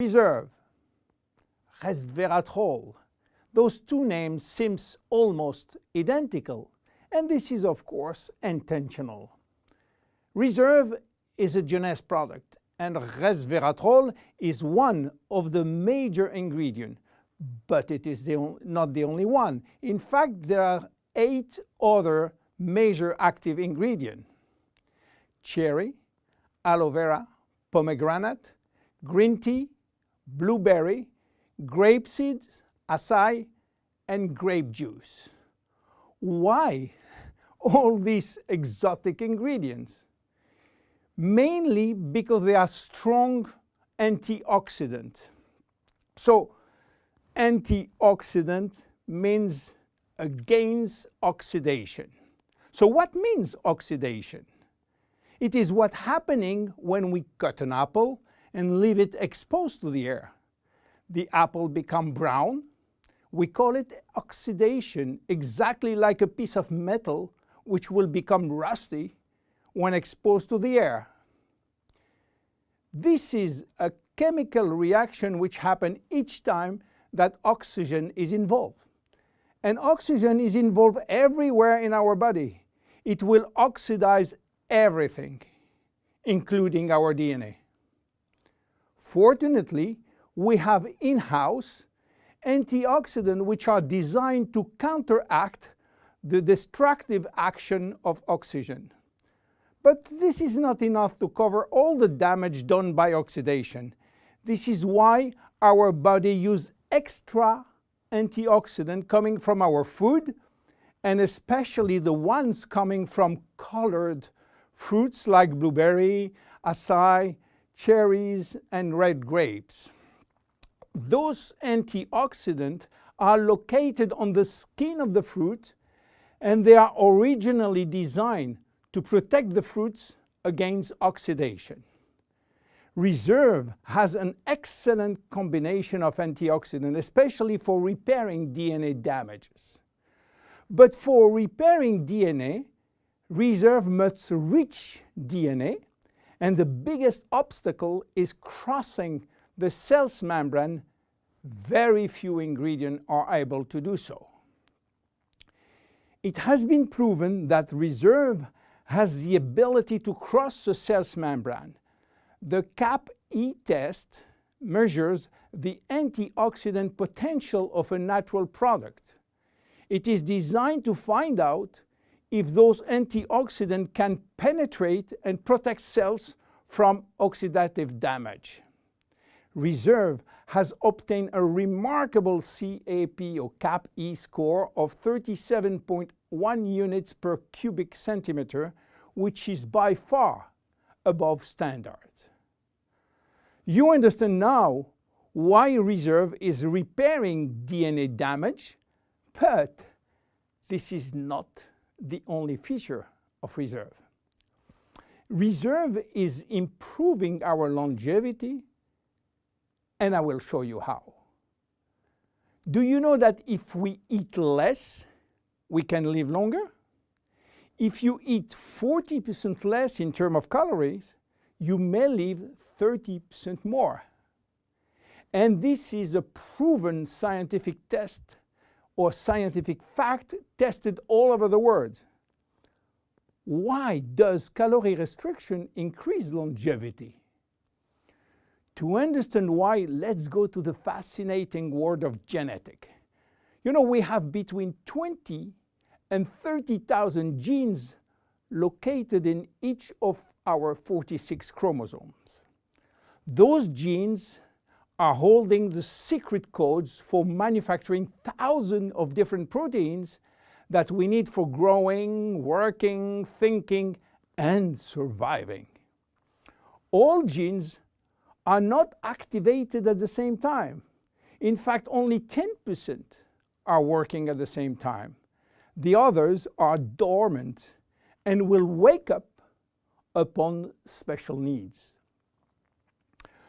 Reserve, resveratrol. Those two names seem almost identical, and this is of course intentional. Reserve is a Jeunesse product, and resveratrol is one of the major ingredients, but it is the not the only one. In fact, there are eight other major active ingredients. Cherry, aloe vera, pomegranate, green tea, blueberry, grape seeds, acai, and grape juice. Why all these exotic ingredients? Mainly because they are strong antioxidant. So antioxidant means against oxidation. So what means oxidation? It is what happening when we cut an apple and leave it exposed to the air. The apple become brown. We call it oxidation, exactly like a piece of metal which will become rusty when exposed to the air. This is a chemical reaction which happens each time that oxygen is involved. And oxygen is involved everywhere in our body. It will oxidize everything, including our DNA. Fortunately, we have in-house antioxidants which are designed to counteract the destructive action of oxygen. But this is not enough to cover all the damage done by oxidation. This is why our body uses extra antioxidant coming from our food and especially the ones coming from colored fruits like blueberry, acai, cherries and red grapes. Those antioxidants are located on the skin of the fruit and they are originally designed to protect the fruits against oxidation. Reserve has an excellent combination of antioxidants, especially for repairing DNA damages. But for repairing DNA, Reserve must reach DNA, and the biggest obstacle is crossing the cell's membrane. Very few ingredients are able to do so. It has been proven that Reserve has the ability to cross the cell's membrane the CAP-E test measures the antioxidant potential of a natural product. It is designed to find out if those antioxidants can penetrate and protect cells from oxidative damage. Reserve has obtained a remarkable CAP or CAP-E score of 37.1 units per cubic centimeter, which is by far above standard. You understand now why reserve is repairing DNA damage, but this is not the only feature of reserve. Reserve is improving our longevity, and I will show you how. Do you know that if we eat less, we can live longer? If you eat 40% less in terms of calories, you may live 30% more. And this is a proven scientific test or scientific fact tested all over the world. Why does calorie restriction increase longevity? To understand why, let's go to the fascinating world of genetic. You know, we have between 20 and 30,000 genes located in each of our 46 chromosomes. Those genes are holding the secret codes for manufacturing thousands of different proteins that we need for growing, working, thinking, and surviving. All genes are not activated at the same time. In fact, only 10% are working at the same time. The others are dormant and will wake up upon special needs.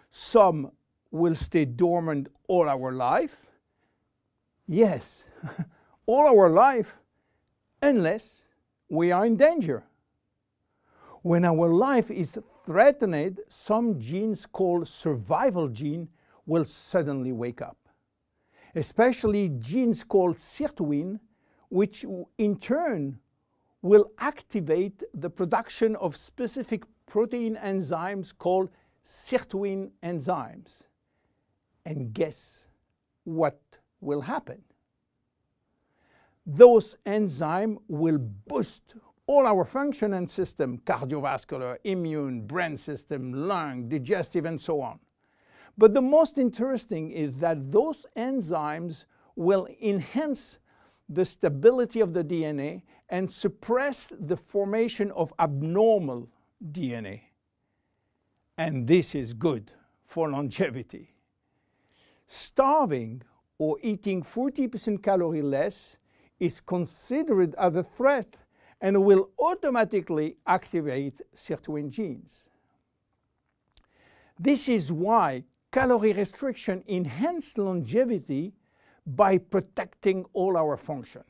Some will stay dormant all our life. Yes, all our life, unless we are in danger. When our life is threatened, some genes called survival gene will suddenly wake up, especially genes called sirtuin, which in turn will activate the production of specific protein enzymes called sirtuin enzymes. And guess what will happen? Those enzymes will boost all our function and system, cardiovascular, immune, brain system, lung, digestive, and so on. But the most interesting is that those enzymes will enhance the stability of the DNA and suppress the formation of abnormal DNA. And this is good for longevity. Starving or eating 40% calorie less is considered as a threat and will automatically activate sirtuin genes. This is why calorie restriction enhances longevity by protecting all our function.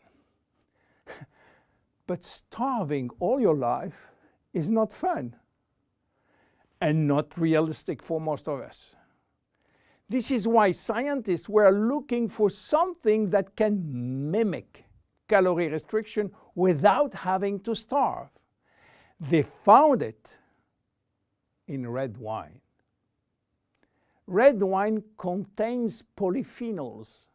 but starving all your life is not fun and not realistic for most of us. This is why scientists were looking for something that can mimic calorie restriction without having to starve. They found it in red wine. Red wine contains polyphenols.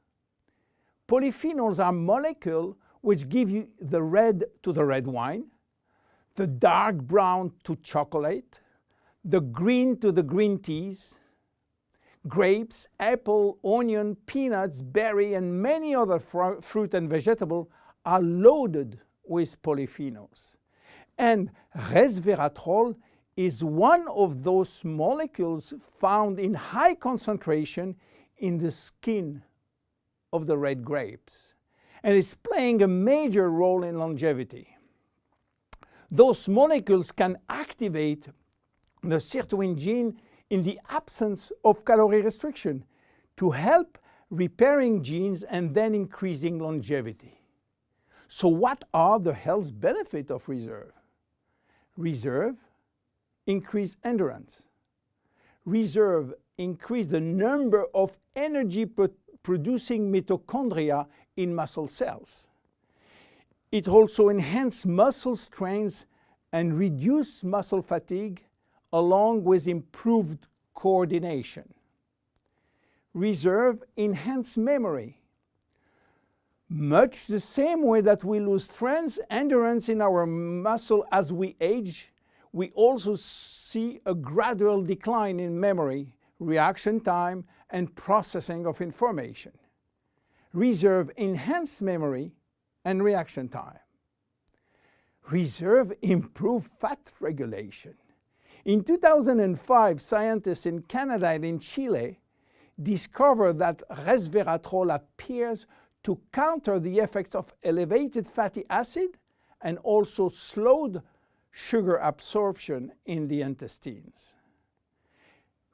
Polyphenols are molecules which give you the red to the red wine, the dark brown to chocolate, the green to the green teas, grapes, apple, onion, peanuts, berry, and many other fr fruit and vegetable are loaded with polyphenols. And resveratrol is one of those molecules found in high concentration in the skin of the red grapes. And it's playing a major role in longevity. Those molecules can activate the sirtuin gene in the absence of calorie restriction to help repairing genes and then increasing longevity. So what are the health benefits of reserve? Reserve, increase endurance. Reserve, increase the number of energy producing mitochondria in muscle cells. It also enhances muscle strength and reduce muscle fatigue along with improved coordination. Reserve enhance memory much the same way that we lose strength, and endurance in our muscle as we age, we also see a gradual decline in memory, reaction time, and processing of information. Reserve enhance memory and reaction time. Reserve improve fat regulation. In 2005, scientists in Canada and in Chile discovered that resveratrol appears to counter the effects of elevated fatty acid and also slowed sugar absorption in the intestines.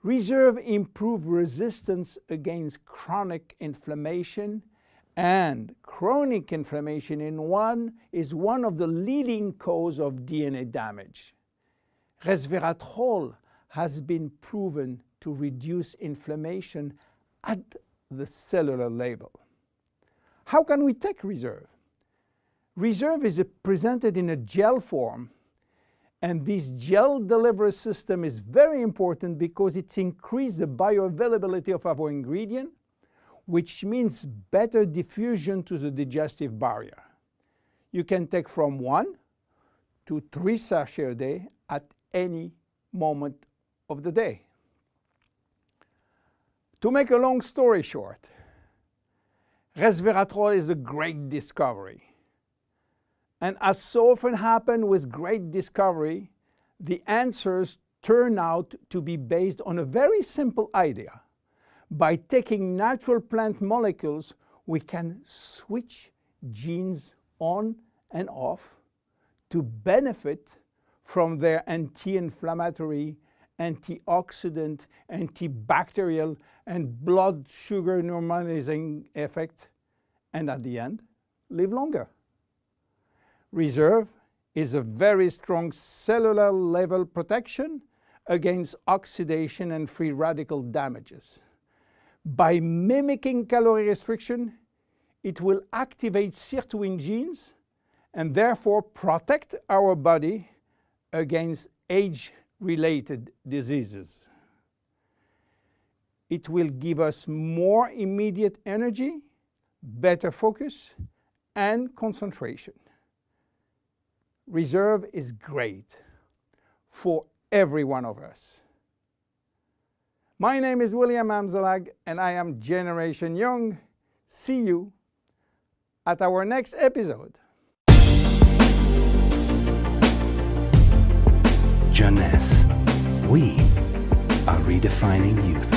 Reserve improved resistance against chronic inflammation and chronic inflammation in one is one of the leading cause of DNA damage. Resveratrol has been proven to reduce inflammation at the cellular level. How can we take reserve? Reserve is presented in a gel form and this gel delivery system is very important because it increases the bioavailability of our ingredient, which means better diffusion to the digestive barrier. You can take from one to three sachets a day at any moment of the day. To make a long story short, resveratrol is a great discovery. And as so often happens with great discovery, the answers turn out to be based on a very simple idea. By taking natural plant molecules, we can switch genes on and off to benefit from their anti-inflammatory, antioxidant, antibacterial, and blood sugar normalizing effect, and at the end, live longer. Reserve is a very strong cellular level protection against oxidation and free radical damages. By mimicking calorie restriction, it will activate sirtuin genes and therefore protect our body against age-related diseases. It will give us more immediate energy, better focus, and concentration. Reserve is great for every one of us. My name is William Amzalag and I am Generation Young. See you at our next episode. Jeunesse. We are redefining youth.